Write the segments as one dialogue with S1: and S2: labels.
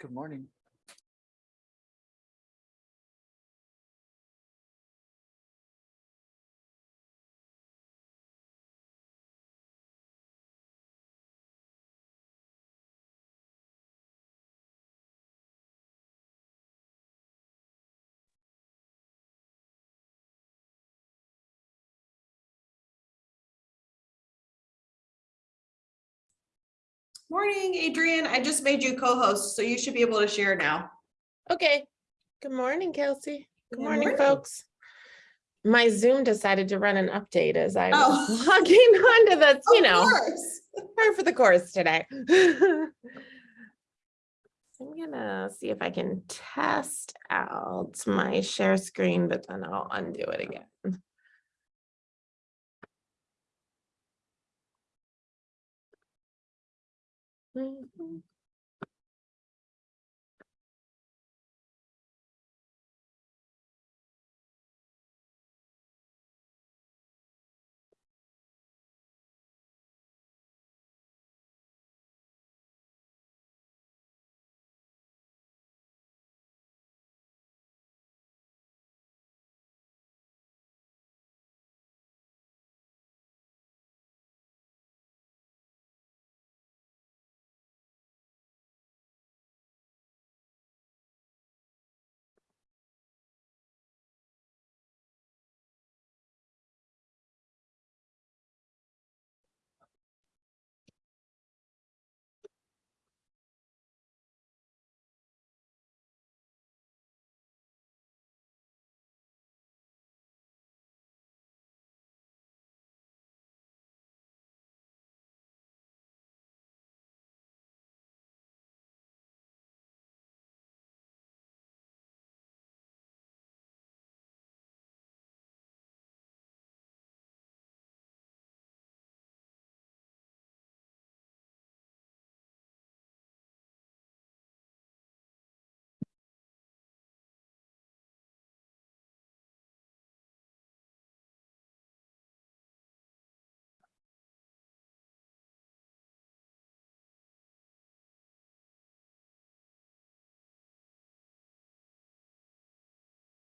S1: Good morning.
S2: Morning, Adrian. I just made you co-host, so you should be able to share now.
S3: Okay. Good morning, Kelsey. Good
S2: Good
S3: morning,
S2: morning.
S3: folks. My Zoom decided to run an update as I was
S2: Oh.
S3: logging onto the, you
S2: Of
S3: know,
S2: course.
S3: par for the course today. I'm gonna see if I can test out my share screen, but then I'll undo it again. Mhm.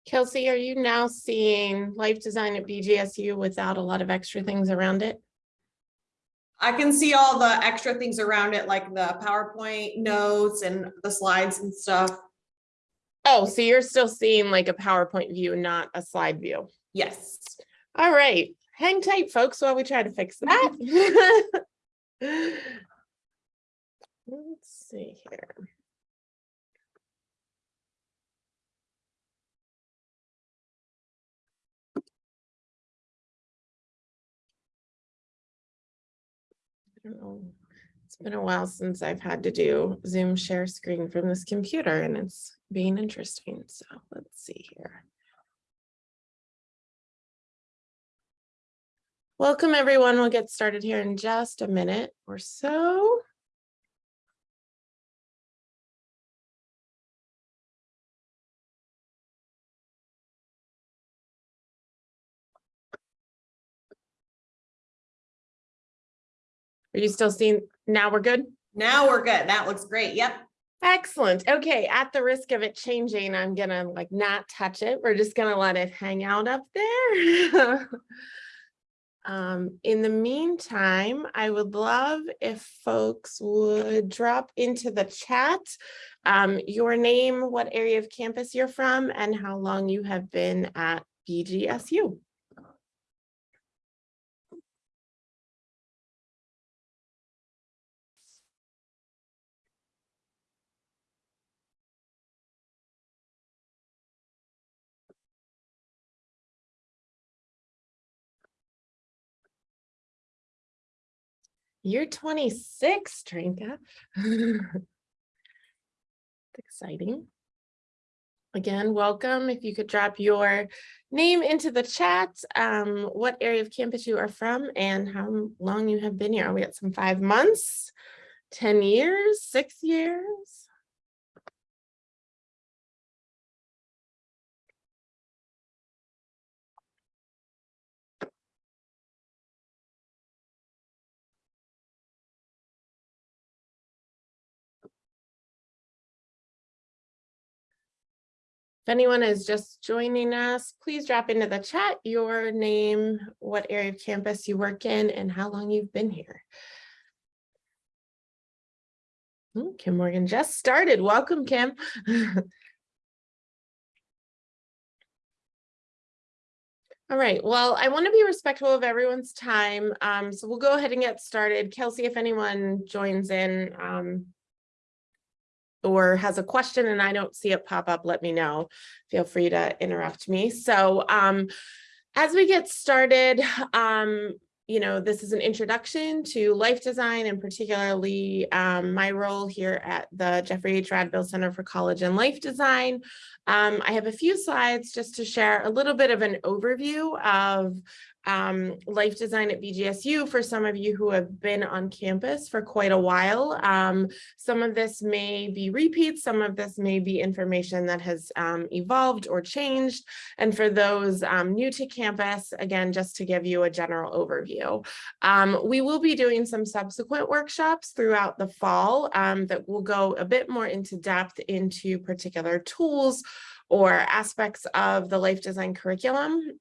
S3: Kelsey, are you now seeing life design at BGSU without a lot of extra things around it?
S2: I can see all the extra things around it, like the PowerPoint notes and the slides and stuff.
S3: Oh, so you're still seeing like a PowerPoint view, not a slide view.
S2: Yes.
S3: All right, hang tight, folks, while we try to fix that. Ah. Let's see here. It's been a while since I've had to do Zoom share screen from this computer and it's being interesting. So let's see here. Welcome, everyone. We'll get started here in just a minute or so. Are you still seeing, now we're good?
S2: Now we're good. That looks great. Yep.
S3: Excellent. Okay, at the risk of it changing, I'm gonna like not touch it. We're just gonna let it hang out up there. Um, in the meantime, I would love if folks would drop into the chat um, your name, what area of campus you're from, and how long you have been at BGSU. You're 26, Trinka. Exciting. Again, welcome. If you could drop your name into the chat, um, what area of campus you are from and how long you have been here. We got some five months, 10 years, six years. If anyone is just joining us, please drop into the chat your name, what area of campus you work in, and how long you've been here. Hmm, Kim Morgan just started. Welcome, Kim. All right, well, I want to be respectful of everyone's time, um, so we'll go ahead and get started. Kelsey, if anyone joins in, um, or has a question and I don't see it pop up, let me know. Feel free to interrupt me. So, um, as we get started, um, you know, this is an introduction to life design and particularly um, my role here at the Jeffrey H. Radbill Center for College and Life Design. Um, I have a few slides just to share a little bit of an overview of um, life design at BGSU for some of you who have been on campus for quite a while. Um, some of this may be repeats, some of this may be information that has um, evolved or changed. And for those um, new to campus, again, just to give you a general overview. Um, we will be doing some subsequent workshops throughout the fall um, that will go a bit more into depth into particular tools or aspects of the life design curriculum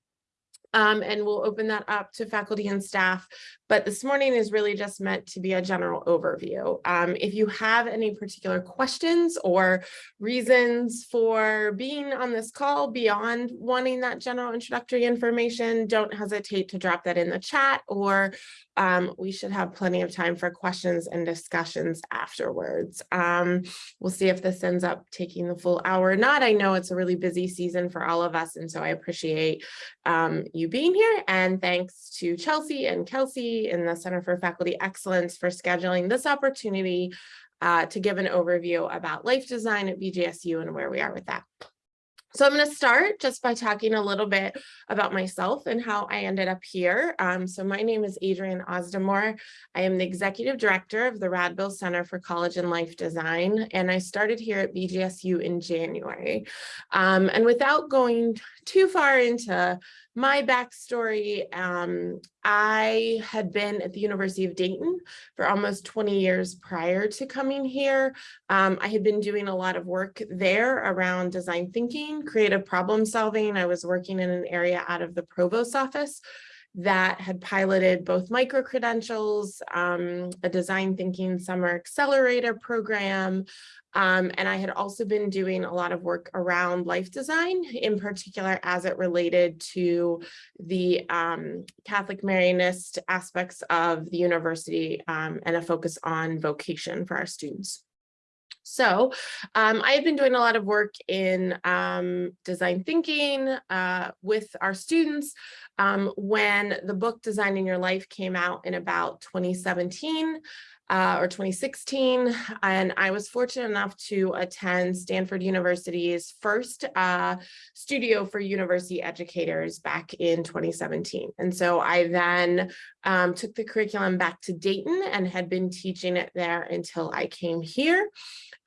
S3: um, and we'll open that up to faculty and staff. But this morning is really just meant to be a general overview. Um, if you have any particular questions or reasons for being on this call beyond wanting that general introductory information, don't hesitate to drop that in the chat or um, we should have plenty of time for questions and discussions afterwards. Um, we'll see if this ends up taking the full hour or not. I know it's a really busy season for all of us, and so I appreciate um, you being here. And thanks to Chelsea and Kelsey in the Center for Faculty Excellence for scheduling this opportunity uh, to give an overview about life design at BGSU and where we are with that. So I'm going to start just by talking a little bit about myself and how I ended up here. Um, so my name is Adrienne Ozdemore. I am the executive director of the Radbill Center for College and Life Design, and I started here at BGSU in January. Um, and without going too far into my backstory, um, I had been at the University of Dayton for almost 20 years prior to coming here. Um, I had been doing a lot of work there around design thinking, creative problem solving. I was working in an area out of the provost office that had piloted both micro-credentials, um, a design thinking summer accelerator program, um, and I had also been doing a lot of work around life design, in particular as it related to the um, Catholic Marianist aspects of the university um, and a focus on vocation for our students. So um, I had been doing a lot of work in um, design thinking uh, with our students um, when the book Designing Your Life came out in about 2017 uh, or 2016. And I was fortunate enough to attend Stanford University's first uh, studio for university educators back in 2017. And so I then um, took the curriculum back to Dayton and had been teaching it there until I came here.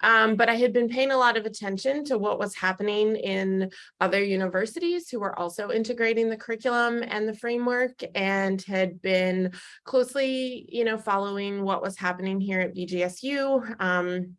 S3: Um, but I had been paying a lot of attention to what was happening in other universities who were also integrating the curriculum and the framework and had been closely, you know, following what was happening here at BGSU. Um,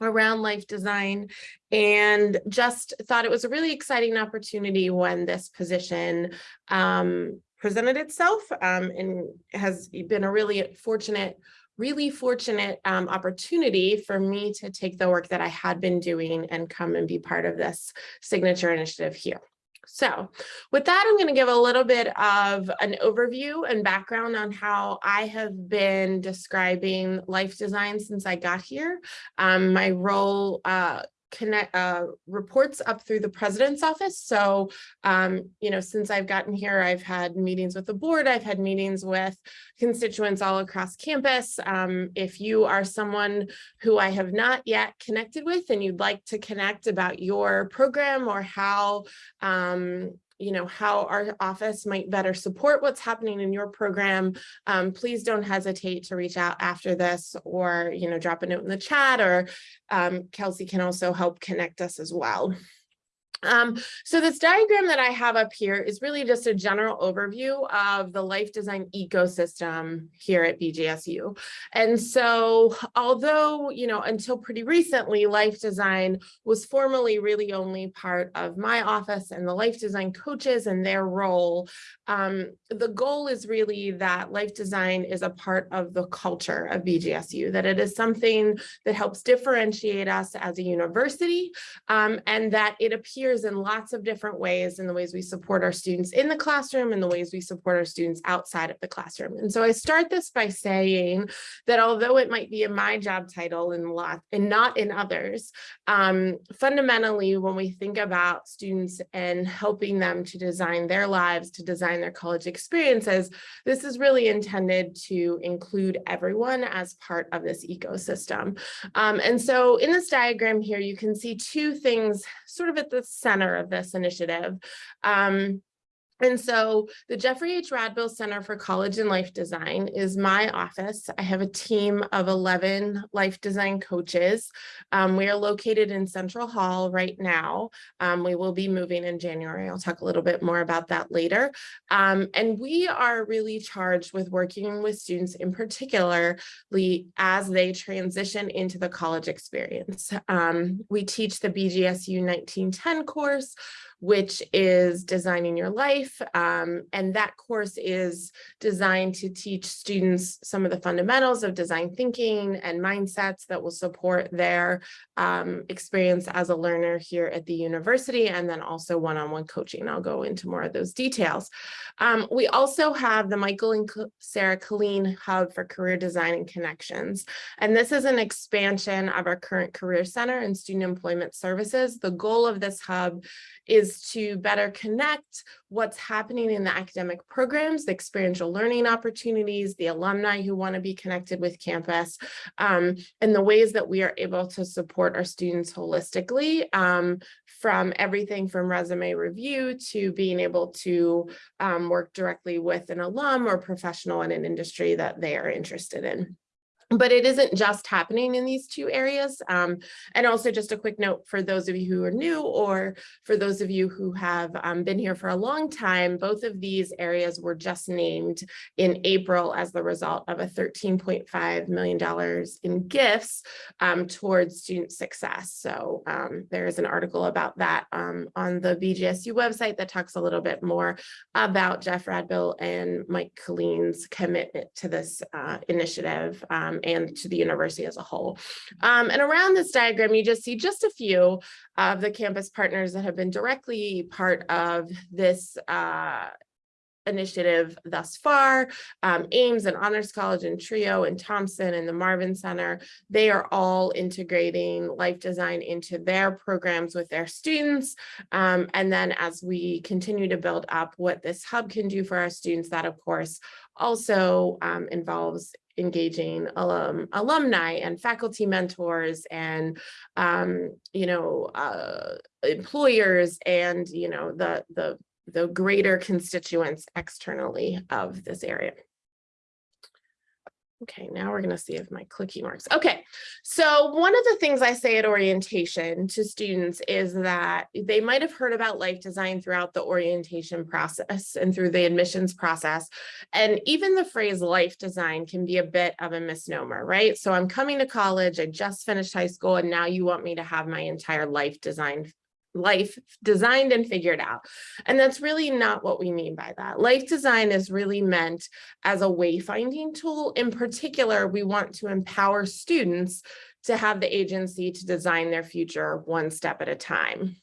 S3: around life design and just thought it was a really exciting opportunity when this position um, presented itself um, and has been a really fortunate really fortunate um, opportunity for me to take the work that I had been doing and come and be part of this signature initiative here. So with that, I'm going to give a little bit of an overview and background on how I have been describing life design since I got here. Um, my role uh, connect uh, reports up through the president's office. So, um, you know, since I've gotten here, I've had meetings with the board, I've had meetings with constituents all across campus. Um, if you are someone who I have not yet connected with and you'd like to connect about your program or how um, you know, how our office might better support what's happening in your program, um, please don't hesitate to reach out after this or, you know, drop a note in the chat or um, Kelsey can also help connect us as well. Um, so this diagram that I have up here is really just a general overview of the life design ecosystem here at BGSU. And so although, you know, until pretty recently, life design was formally really only part of my office and the life design coaches and their role, um, the goal is really that life design is a part of the culture of BGSU, that it is something that helps differentiate us as a university um, and that it appears in lots of different ways in the ways we support our students in the classroom and the ways we support our students outside of the classroom. And so I start this by saying that although it might be in my job title and lot and not in others, um, fundamentally, when we think about students and helping them to design their lives, to design their college experiences, this is really intended to include everyone as part of this ecosystem. Um, and so in this diagram here, you can see two things sort of at the center of this initiative. Um, and so the Jeffrey H. Radbill Center for College and Life Design is my office. I have a team of 11 life design coaches. Um, we are located in Central Hall right now. Um, we will be moving in January. I'll talk a little bit more about that later. Um, and we are really charged with working with students in particularly as they transition into the college experience. Um, we teach the BGSU 1910 course, which is designing your life. Um, and that course is designed to teach students some of the fundamentals of design thinking and mindsets that will support their um, experience as a learner here at the university and then also one-on-one coaching. I'll go into more of those details. Um, we also have the Michael and Sarah Kuhlin Hub for Career Design and Connections. And this is an expansion of our current Career Center and Student Employment Services. The goal of this hub is to better connect what's happening in the academic programs, the experiential learning opportunities, the alumni who want to be connected with campus, um, and the ways that we are able to support our students holistically um, from everything from resume review to being able to um, work directly with an alum or professional in an industry that they are interested in. But it isn't just happening in these two areas. Um, and also just a quick note for those of you who are new or for those of you who have um, been here for a long time, both of these areas were just named in April as the result of a $13.5 million in gifts um, towards student success. So um, there is an article about that um, on the BGSU website that talks a little bit more about Jeff Radbill and Mike Kuhlin's commitment to this uh, initiative. And to the university as a whole. Um, and around this diagram, you just see just a few of the campus partners that have been directly part of this uh, initiative thus far. Um, AIMS and Honors College and TRIO and Thompson and the Marvin Center, they are all integrating life design into their programs with their students. Um, and then as we continue to build up what this hub can do for our students, that of course also um, involves engaging alum, alumni and faculty mentors and, um, you know, uh, employers and, you know, the, the, the greater constituents externally of this area. Okay, now we're going to see if my clicking works. Okay, so one of the things I say at orientation to students is that they might have heard about life design throughout the orientation process and through the admissions process. And even the phrase life design can be a bit of a misnomer, right? So I'm coming to college, I just finished high school, and now you want me to have my entire life design life designed and figured out. And that's really not what we mean by that. Life design is really meant as a wayfinding tool. In particular, we want to empower students to have the agency to design their future one step at a time.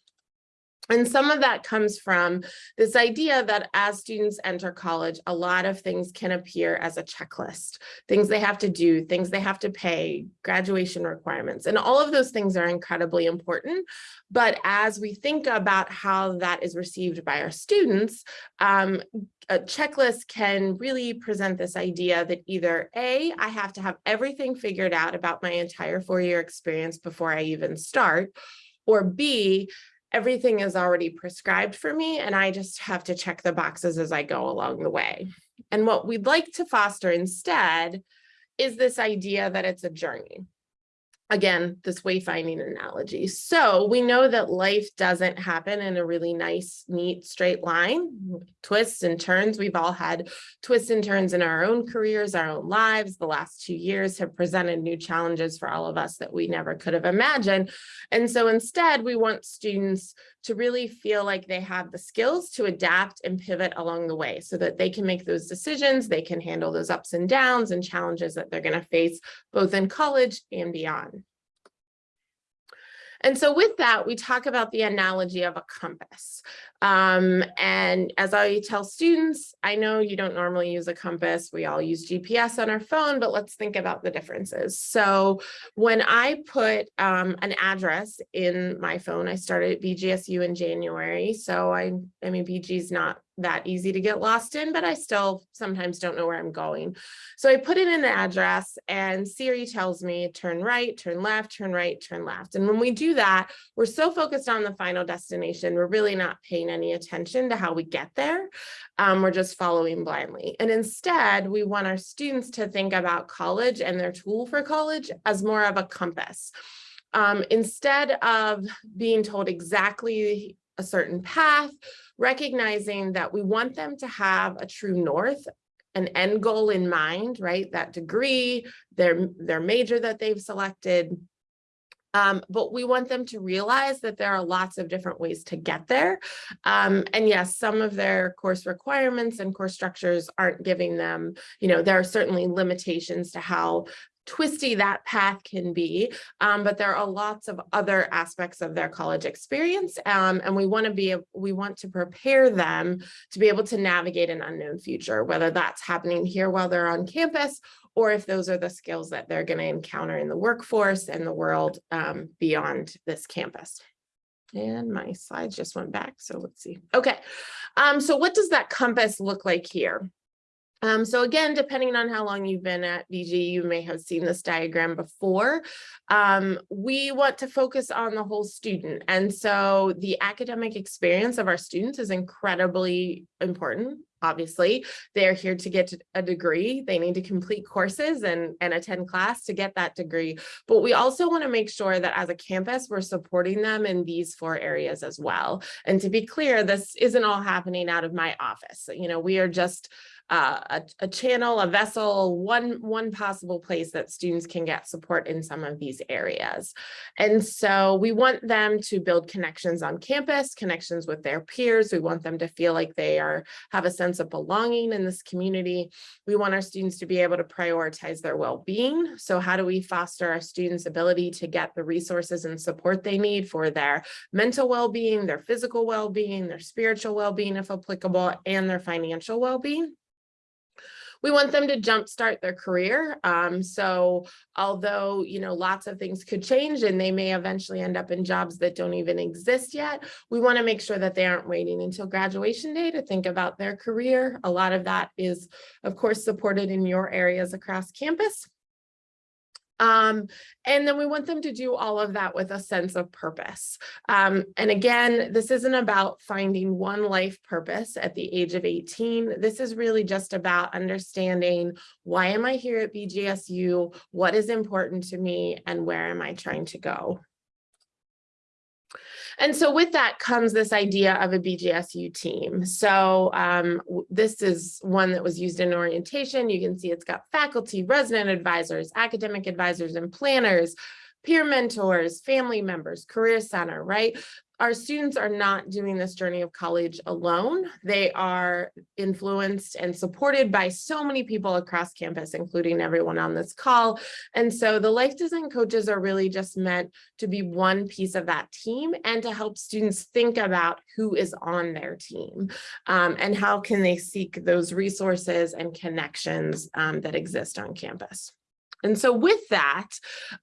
S3: And some of that comes from this idea that as students enter college, a lot of things can appear as a checklist, things they have to do, things they have to pay, graduation requirements, and all of those things are incredibly important. But as we think about how that is received by our students, um, a checklist can really present this idea that either A, I have to have everything figured out about my entire four-year experience before I even start, or B, everything is already prescribed for me and I just have to check the boxes as I go along the way. And what we'd like to foster instead is this idea that it's a journey. Again, this wayfinding analogy. So we know that life doesn't happen in a really nice, neat, straight line. Twists and turns. We've all had twists and turns in our own careers, our own lives. The last two years have presented new challenges for all of us that we never could have imagined. And so instead, we want students to really feel like they have the skills to adapt and pivot along the way so that they can make those decisions, they can handle those ups and downs and challenges that they're going to face both in college and beyond. And so with that, we talk about the analogy of a compass. Um, and as I tell students, I know you don't normally use a compass. We all use GPS on our phone, but let's think about the differences. So when I put um, an address in my phone, I started at BGSU in January. So I, I mean, BG is not that easy to get lost in, but I still sometimes don't know where I'm going. So I put in an address and Siri tells me turn right, turn left, turn right, turn left. And when we do that, we're so focused on the final destination, we're really not paying any attention to how we get there. Um, we're just following blindly. And instead, we want our students to think about college and their tool for college as more of a compass. Um, instead of being told exactly a certain path, recognizing that we want them to have a true north, an end goal in mind, right? That degree, their, their major that they've selected. Um, but we want them to realize that there are lots of different ways to get there. Um, and yes, some of their course requirements and course structures aren't giving them, you know, there are certainly limitations to how twisty that path can be, um, but there are lots of other aspects of their college experience. Um, and we want to be, we want to prepare them to be able to navigate an unknown future, whether that's happening here while they're on campus, or if those are the skills that they're going to encounter in the workforce and the world um, beyond this campus. And my slides just went back, so let's see. Okay, um, so what does that compass look like here? Um, so again, depending on how long you've been at BG, you may have seen this diagram before. Um, we want to focus on the whole student. And so the academic experience of our students is incredibly important. Obviously, they're here to get a degree. They need to complete courses and, and attend class to get that degree. But we also want to make sure that as a campus, we're supporting them in these four areas as well. And to be clear, this isn't all happening out of my office. You know, we are just uh, a, a, channel, a vessel, one, one possible place that students can get support in some of these areas. And so we want them to build connections on campus, connections with their peers. We want them to feel like they are have a sense of belonging in this community. We want our students to be able to prioritize their well-being. So how do we foster our students' ability to get the resources and support they need for their mental well-being, their physical well-being, their spiritual well-being, if applicable, and their financial well-being? We want them to jumpstart their career. Um, so although, you know, lots of things could change and they may eventually end up in jobs that don't even exist yet, we want to make sure that they aren't waiting until graduation day to think about their career. A lot of that is, of course, supported in your areas across campus. Um, and then we want them to do all of that with a sense of purpose. Um, and again, this isn't about finding one life purpose at the age of 18. This is really just about understanding why am I here at BGSU? What is important to me and where am I trying to go? And so with that comes this idea of a BGSU team. So um, this is one that was used in orientation. You can see it's got faculty, resident advisors, academic advisors, and planners, peer mentors, family members, career center, right? Our students are not doing this journey of college alone. They are influenced and supported by so many people across campus, including everyone on this call. And so the life design coaches are really just meant to be one piece of that team and to help students think about who is on their team um, and how can they seek those resources and connections um, that exist on campus. And so with that,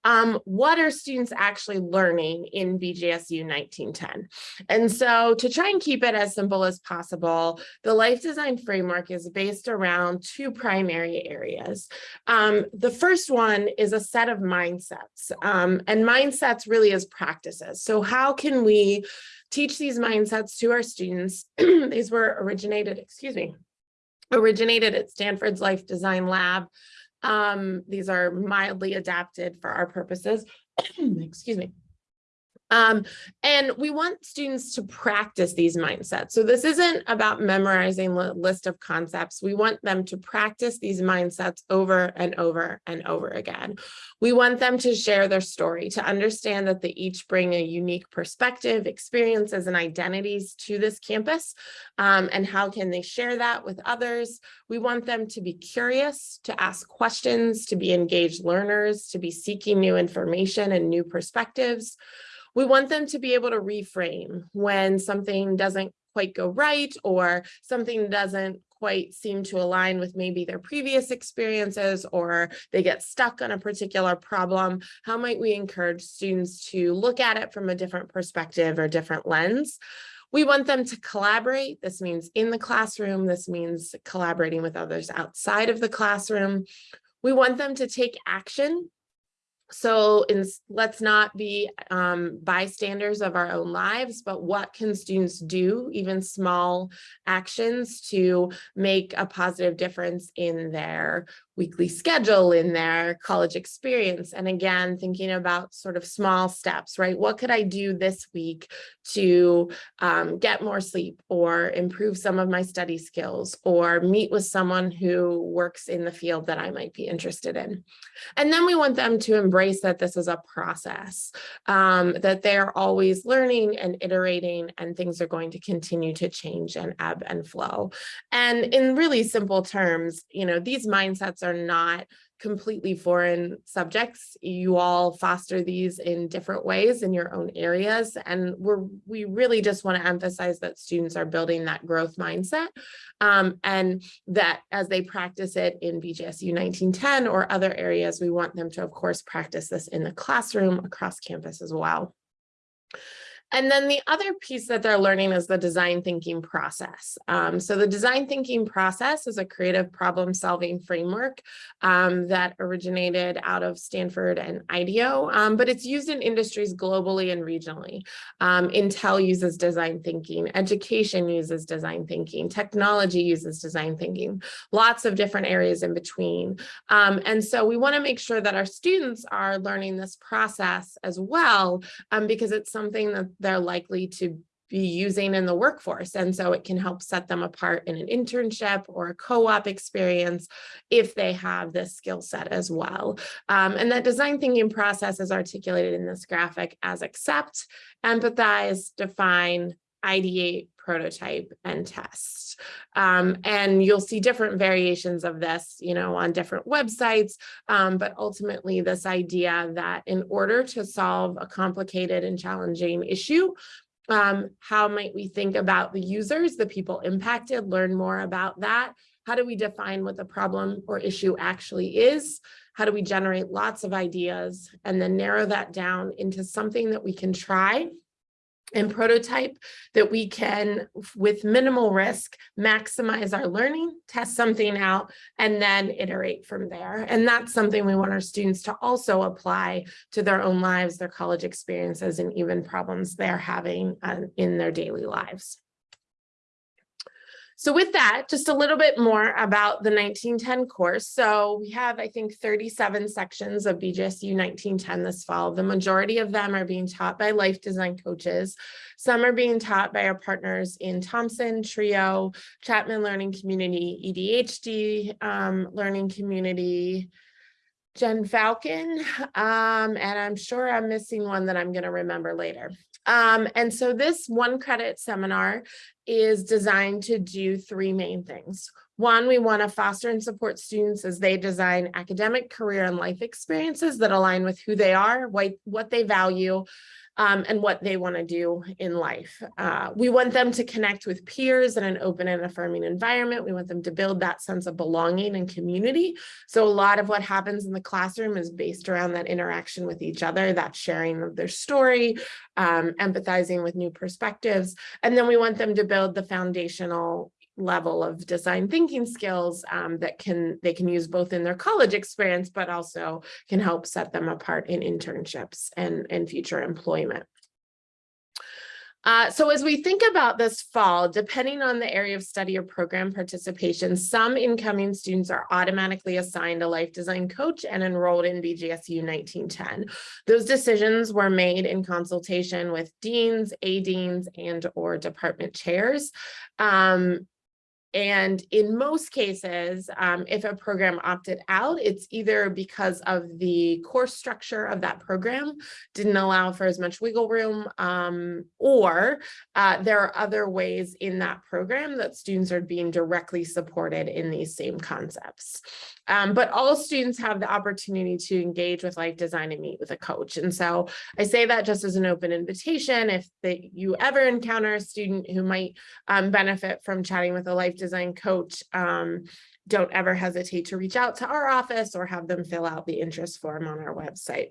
S3: um, what are students actually learning in BGSU 1910? And so to try and keep it as simple as possible, the life design framework is based around two primary areas. Um, the first one is a set of mindsets um, and mindsets really is practices. So how can we teach these mindsets to our students? these were originated, excuse me, originated at Stanford's Life Design Lab um, these are mildly adapted for our purposes excuse me. Um, and we want students to practice these mindsets. So this isn't about memorizing a list of concepts. We want them to practice these mindsets over and over and over again. We want them to share their story, to understand that they each bring a unique perspective, experiences, and identities to this campus. Um, and how can they share that with others? We want them to be curious, to ask questions, to be engaged learners, to be seeking new information and new perspectives. We want them to be able to reframe when something doesn't quite go right or something doesn't quite seem to align with maybe their previous experiences or they get stuck on a particular problem. How might we encourage students to look at it from a different perspective or different lens? We want them to collaborate. This means in the classroom. This means collaborating with others outside of the classroom. We want them to take action so in, let's not be um, bystanders of our own lives, but what can students do, even small actions to make a positive difference in their weekly schedule, in their college experience. And again, thinking about sort of small steps, right? What could I do this week to um, get more sleep or improve some of my study skills or meet with someone who works in the field that I might be interested in. And then we want them to embrace that this is a process, um, that they're always learning and iterating and things are going to continue to change and ebb and flow. And in really simple terms, you know, these mindsets are not completely foreign subjects. You all foster these in different ways in your own areas. And we're, we really just want to emphasize that students are building that growth mindset um, and that as they practice it in BGSU 1910 or other areas, we want them to, of course, practice this in the classroom across campus as well. And then the other piece that they're learning is the design thinking process. Um, so the design thinking process is a creative problem solving framework um, that originated out of Stanford and IDEO, um, but it's used in industries globally and regionally. Um, Intel uses design thinking, education uses design thinking, technology uses design thinking, lots of different areas in between. Um, and so we wanna make sure that our students are learning this process as well, um, because it's something that they're likely to be using in the workforce. And so it can help set them apart in an internship or a co-op experience if they have this skill set as well. Um, and that design thinking process is articulated in this graphic as accept, empathize, define, ideate, prototype, and test. Um, and you'll see different variations of this, you know, on different websites, um, but ultimately this idea that in order to solve a complicated and challenging issue, um, how might we think about the users, the people impacted, learn more about that? How do we define what the problem or issue actually is? How do we generate lots of ideas and then narrow that down into something that we can try and prototype that we can, with minimal risk, maximize our learning, test something out, and then iterate from there. And that's something we want our students to also apply to their own lives, their college experiences, and even problems they're having uh, in their daily lives. So with that, just a little bit more about the 1910 course. So we have, I think, 37 sections of BGSU 1910 this fall. The majority of them are being taught by life design coaches. Some are being taught by our partners in Thompson, TRIO, Chapman Learning Community, EDHD um, Learning Community, Jen Falcon, um, and I'm sure I'm missing one that I'm going to remember later. Um, and so this one credit seminar is designed to do three main things. One, we want to foster and support students as they design academic, career, and life experiences that align with who they are, what, what they value, um, and what they want to do in life. Uh, we want them to connect with peers in an open and affirming environment. We want them to build that sense of belonging and community. So a lot of what happens in the classroom is based around that interaction with each other, that sharing of their story, um, empathizing with new perspectives. And then we want them to build the foundational level of design thinking skills um, that can they can use both in their college experience, but also can help set them apart in internships and, and future employment. Uh, so as we think about this fall, depending on the area of study or program participation, some incoming students are automatically assigned a life design coach and enrolled in BGSU 1910. Those decisions were made in consultation with deans, A-deans, and or department chairs. Um, and in most cases, um, if a program opted out, it's either because of the course structure of that program didn't allow for as much wiggle room, um, or uh, there are other ways in that program that students are being directly supported in these same concepts. Um, but all students have the opportunity to engage with life design and meet with a coach. And so I say that just as an open invitation. If that you ever encounter a student who might um, benefit from chatting with a life design coach, um, don't ever hesitate to reach out to our office or have them fill out the interest form on our website.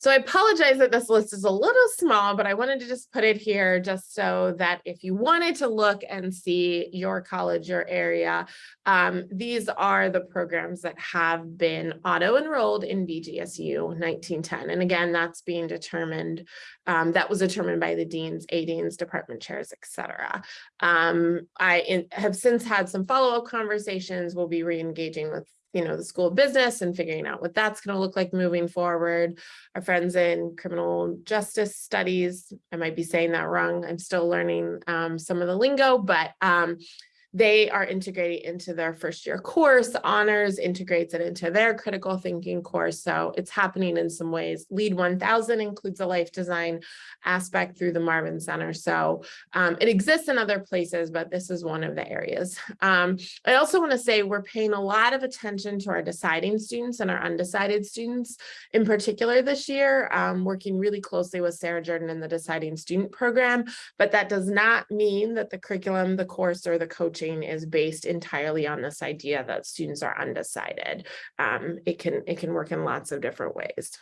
S3: So I apologize that this list is a little small, but I wanted to just put it here just so that if you wanted to look and see your college, your area, um, these are the programs that have been auto-enrolled in BGSU 1910. And again, that's being determined, um, that was determined by the deans, A-deans, department chairs, et cetera. Um, I in, have since had some follow-up conversations. We'll be re-engaging with you know, the school of business and figuring out what that's going to look like moving forward. Our friends in criminal justice studies, I might be saying that wrong. I'm still learning um, some of the lingo, but um, they are integrating into their first year course. Honors integrates it into their critical thinking course. So it's happening in some ways. LEAD 1000 includes a life design aspect through the Marvin Center. So um, it exists in other places, but this is one of the areas. Um, I also want to say we're paying a lot of attention to our deciding students and our undecided students in particular this year, um, working really closely with Sarah Jordan in the deciding student program, but that does not mean that the curriculum, the course, or the coaching is based entirely on this idea that students are undecided. Um, it can it can work in lots of different ways.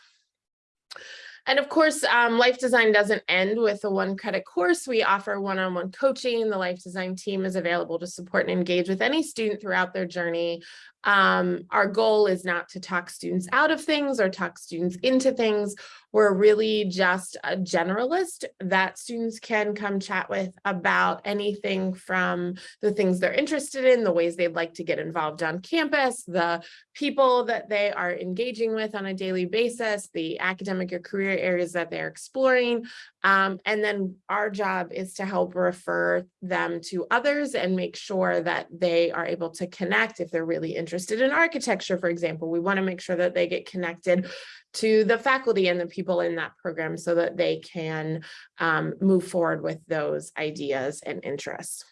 S3: And of course, um, life design doesn't end with a one credit course. We offer one-on-one -on -one coaching. The life design team is available to support and engage with any student throughout their journey. Um, our goal is not to talk students out of things or talk students into things. We're really just a generalist that students can come chat with about anything from the things they're interested in, the ways they'd like to get involved on campus, the people that they are engaging with on a daily basis, the academic or career areas that they're exploring. Um, and then our job is to help refer them to others and make sure that they are able to connect if they're really interested in architecture, for example. We want to make sure that they get connected to the faculty and the people in that program so that they can um, move forward with those ideas and interests.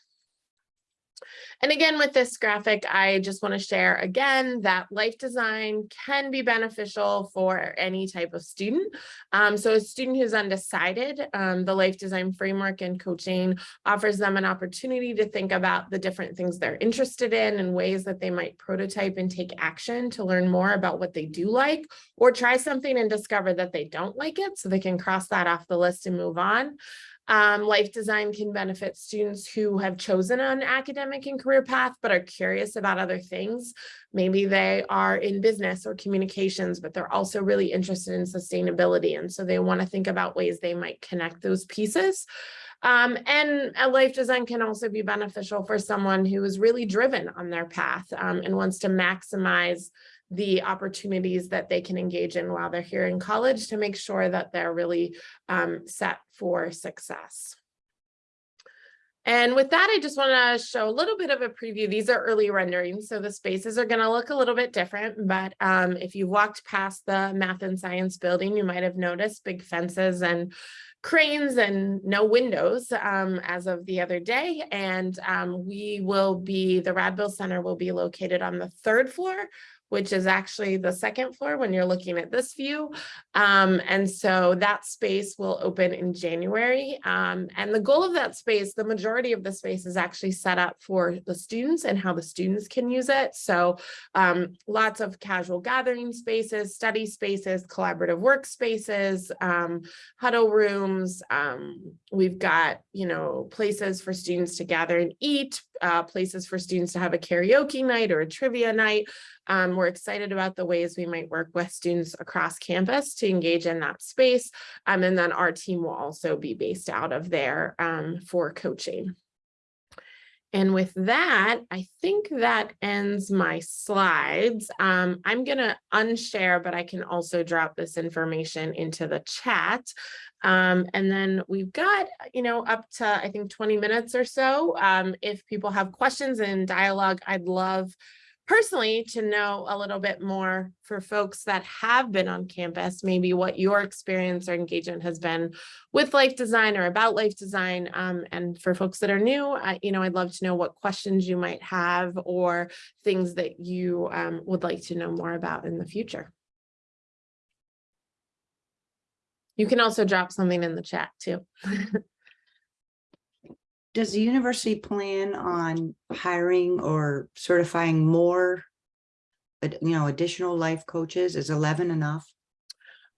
S3: And again, with this graphic, I just want to share again that life design can be beneficial for any type of student. Um, so a student who's undecided, um, the life design framework and coaching offers them an opportunity to think about the different things they're interested in and ways that they might prototype and take action to learn more about what they do like or try something and discover that they don't like it so they can cross that off the list and move on. Um, life design can benefit students who have chosen an academic and career path, but are curious about other things. Maybe they are in business or communications, but they're also really interested in sustainability. And so they want to think about ways they might connect those pieces. Um, and a life design can also be beneficial for someone who is really driven on their path um, and wants to maximize the opportunities that they can engage in while they're here in college to make sure that they're really um, set for success. And with that, I just want to show a little bit of a preview. These are early renderings, so the spaces are going to look a little bit different. But um, if you walked past the math and science building, you might have noticed big fences and cranes and no windows um, as of the other day. And um, we will be, the Radbill Center will be located on the third floor which is actually the second floor when you're looking at this view. Um, and so that space will open in January. Um, and the goal of that space, the majority of the space is actually set up for the students and how the students can use it. So um, lots of casual gathering spaces, study spaces, collaborative workspaces, um, huddle rooms. Um, we've got, you know, places for students to gather and eat, uh, places for students to have a karaoke night or a trivia night um, we're excited about the ways we might work with students across campus to engage in that space. Um, and then our team will also be based out of there um, for coaching. And with that, I think that ends my slides. Um, I'm gonna unshare, but I can also drop this information into the chat. Um, and then we've got, you know, up to, I think, 20 minutes or so. Um, if people have questions and dialogue, I'd love personally to know a little bit more for folks that have been on campus, maybe what your experience or engagement has been with life design or about life design. Um, and for folks that are new, I, you know, I'd love to know what questions you might have or things that you um, would like to know more about in the future. You can also drop something in the chat too.
S1: Does the university plan on hiring or certifying more? You know, additional life coaches? Is eleven enough?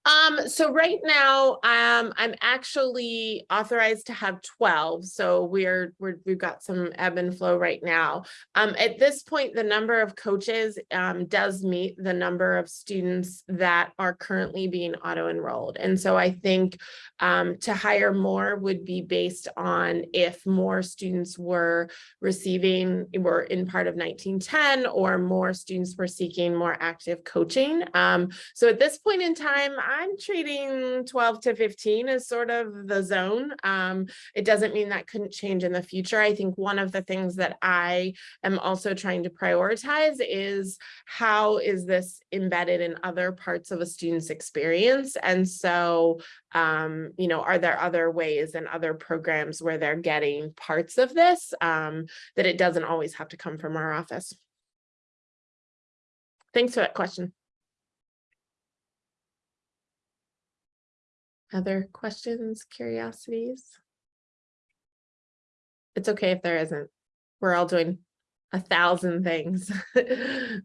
S3: Um, so right now, um, I'm actually authorized to have twelve, so we're, we're, we've got some ebb and flow right now. Um, at this point, the number of coaches, um, does meet the number of students that are currently being auto-enrolled. And so I think, um, to hire more would be based on if more students were receiving, were in part of nineteen ten, or more students were seeking more active coaching. Um, so at this point in time, I'm treating twelve to fifteen as sort of the zone. Um, it doesn't mean that couldn't change in the future. I think one of the things that I am also trying to prioritize is how is this embedded in other parts of a student's experience? And so, um, you know, are there other ways and other programs where they're getting parts of this um, that it doesn't always have to come from our office? Thanks for that question. Other questions, curiosities? It's okay if there isn't. We're all doing a thousand things.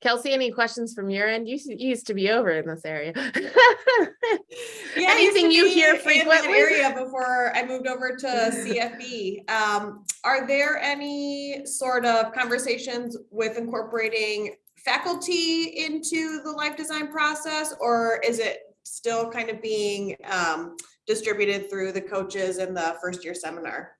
S3: Kelsey, any questions from your end? You you used to be over in this area.
S2: Yeah, I used to
S3: Anything you hear
S2: in
S3: frequently?
S2: Area before I moved over to CFB. Um, are there any sort of conversations with incorporating faculty into the life design process? Or is it still kind of being um, distributed through the coaches in the first year seminar?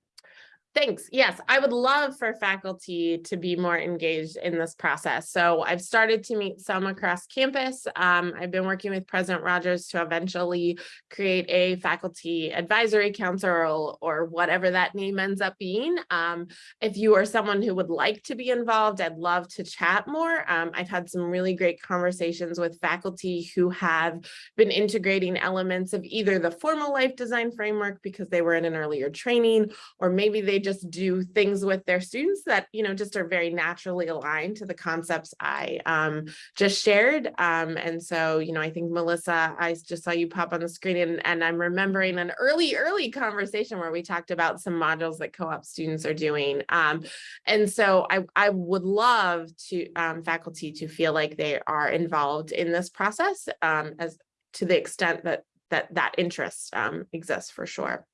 S3: Thanks. Yes, I would love for faculty to be more engaged in this process. So I've started to meet some across campus. Um, I've been working with President Rogers to eventually create a faculty advisory council or, whatever that name ends up being. Um, if you are someone who would like to be involved, I'd love to chat more. Um, I've had some really great conversations with faculty who have been integrating elements of either the formal life design framework because they were in an earlier training, or maybe they just do things with their students that, you know, just are very naturally aligned to the concepts I um, just shared. Um, and so, you know, I think Melissa, I just saw you pop on the screen and, and I'm remembering an early, early conversation where we talked about some modules that co-op students are doing. Um, and so I, I would love to um, faculty to feel like they are involved in this process um, as to the extent that that that interest um, exists for sure.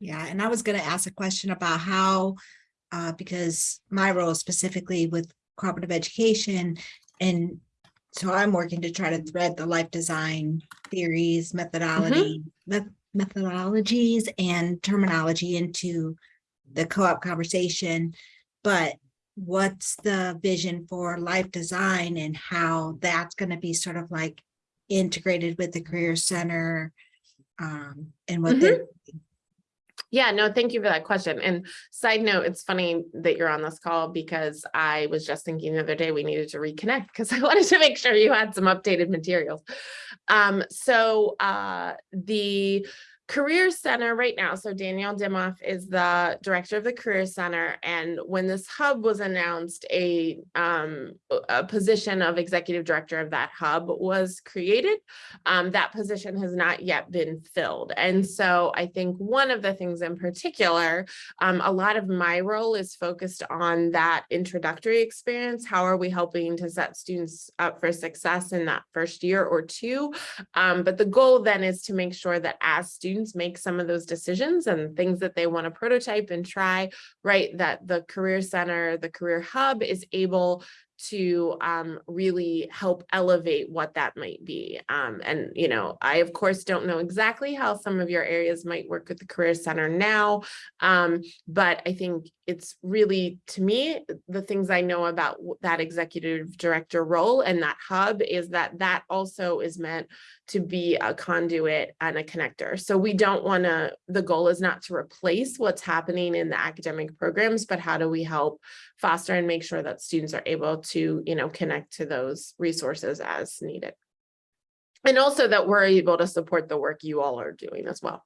S4: Yeah, and I was gonna ask a question about how, uh, because my role specifically with cooperative education and so I'm working to try to thread the life design theories, methodology, met- methodologies and terminology into the co-op conversation. But what's the vision for life design and how that's gonna be sort of like integrated with the career center? Um, and what they're
S3: Yeah, no, thank you for that question. And side note, it's funny that you're on this call because I was just thinking the other day we needed to reconnect because I wanted to make sure you had some updated materials. Um, so uh, the Career Center right now, so Danielle Dimoff is the director of the Career Center. And when this hub was announced, a, um, a position of executive director of that hub was created. Um, that position has not yet been filled. And so I think one of the things in particular, um, a lot of my role is focused on that introductory experience. How are we helping to set students up for success in that first year or two? Um, but the goal then is to make sure that as students students make some of those decisions and things that they want to prototype and try, right? That the Career Center, the Career Hub is able to um, really help elevate what that might be. Um, and, you know, I of course don't know exactly how some of your areas might work with the Career Center now. Um, but I think it's really, to me, the things I know about that executive director role and that hub is that that also is meant to be a conduit and a connector. So we don't want to, the goal is not to replace what's happening in the academic programs, but how do we help foster and make sure that students are able to, you know, connect to those resources as needed. And also that we're able to support the work you all are doing as well.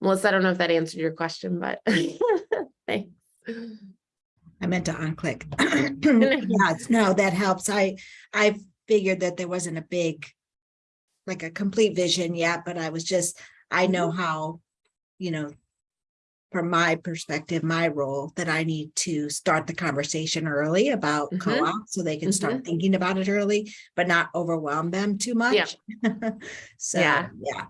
S3: Melissa, I don't know if that answered your question, but thanks.
S4: I meant to unclick. Yes, no, that helps. I, I figured that there wasn't a big, like a complete vision yet, but I was just, I know how, you know, from my perspective, my role, that I need to start the conversation early about
S3: Mhm.
S4: co-op, so they can start thinking about it early, but not overwhelm them too much. So,
S3: Yeah.
S4: yeah,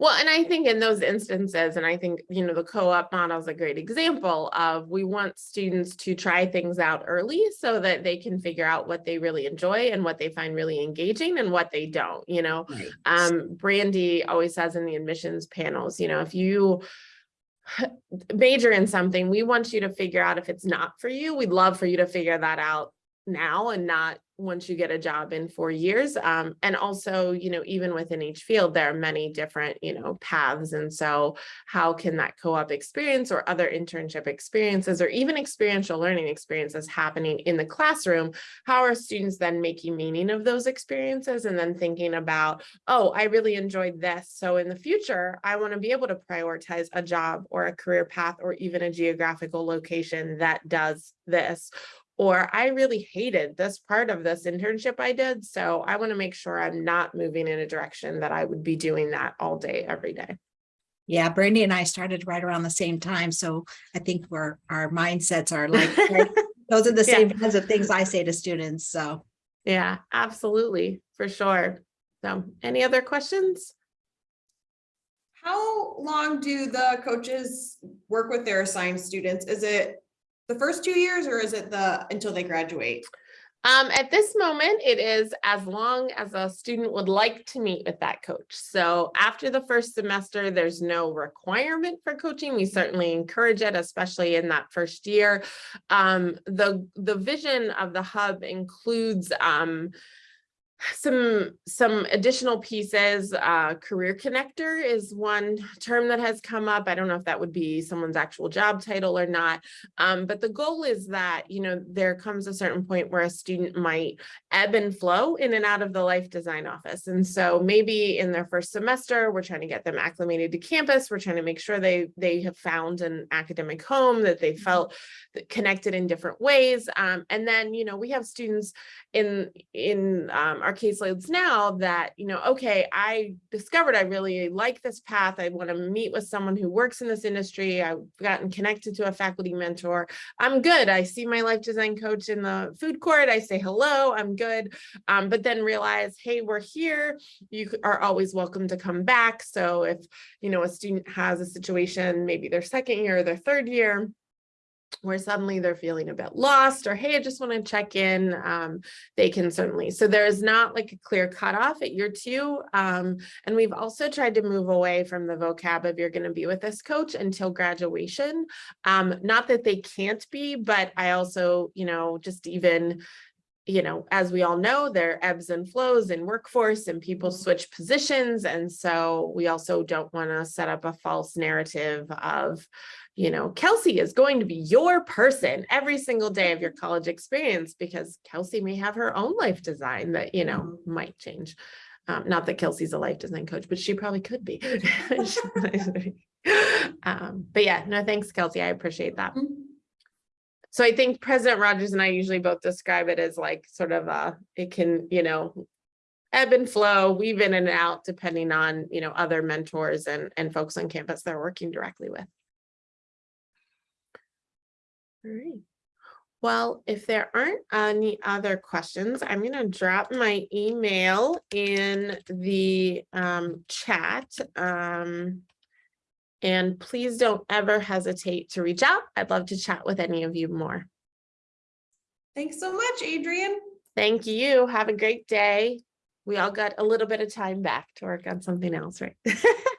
S3: Well, and I think in those instances, and I think, you know, the co-op model is a great example of, we want students to try things out early so that they can figure out what they really enjoy and what they find really engaging and what they don't, you know?
S4: right.
S3: Um, Brandy always says in the admissions panels, you know, if you major in something, we want you to figure out if it's not for you. We'd love for you to figure that out now and not once you get a job in four years. Um, and also, you know, even within each field, there are many different, you know, paths. And so how can that co-op experience or other internship experiences or even experiential learning experiences happening in the classroom? How are students then making meaning of those experiences and then thinking about, oh, I really enjoyed this. So in the future, I want to be able to prioritize a job or a career path or even a geographical location that does this. Or I really hated this part of this internship I did. So I want to make sure I'm not moving in a direction that I would be doing that all day, every day.
S4: Yeah, Brandy and I started right around the same time, so I think we're, our mindsets are like, right, those are the
S3: Yeah.
S4: same kinds of things I say to students, so.
S3: Yeah, absolutely, for sure. So any other questions?
S2: How long do the coaches work with their assigned students? Is it the first two years or is it the, until they graduate?
S3: Um, at this moment, it is as long as a student would like to meet with that coach. So after the first semester, there's no requirement for coaching. We certainly encourage it, especially in that first year. Um, the, the vision of the hub includes, um, some some additional pieces uh career connector is one term that has come up. I don't know if that would be someone's actual job title or not um but the goal is that you know there comes a certain point where a student might ebb and flow in and out of the life design office. And so maybe in their first semester we're trying to get them acclimated to campus. We're trying to make sure they they have found an academic home that they felt connected in different ways. Um and then you know we have students in in um, our caseloads now that you know okay i discovered i really like this path i want to meet with someone who works in this industry i've gotten connected to a faculty mentor i'm good i see my life design coach in the food court i say hello i'm good um, but then realize hey we're here you are always welcome to come back so if you know a student has a situation maybe their second year or their third year where suddenly they're feeling a bit lost or hey i just want to check in um, they can certainly so there is not like a clear cutoff at year two um, and we've also tried to move away from the vocab of you're going to be with this coach until graduation um, not that they can't be but i also you know just even you know, as we all know, there are ebbs and flows in workforce and people switch positions. And so we also don't want to set up a false narrative of, you know, Kelsey is going to be your person every single day of your college experience because Kelsey may have her own life design that, you know, might change. Um, not that Kelsey's a life design coach, but she probably could be. um, but yeah, no, thanks, Kelsey. I appreciate that. So I think President Rogers and I usually both describe it as like sort of a, it can, you know, ebb and flow, weave in and out depending on, you know, other mentors and, and folks on campus they're working directly with. All right. Well, if there aren't any other questions, I'm going to drop my email in the um, chat. Um, And please don't ever hesitate to reach out. I'd love to chat with any of you more.
S2: Thanks so much, Adrian.
S3: Thank you. Have a great day. We all got a little bit of time back to work on something else, right?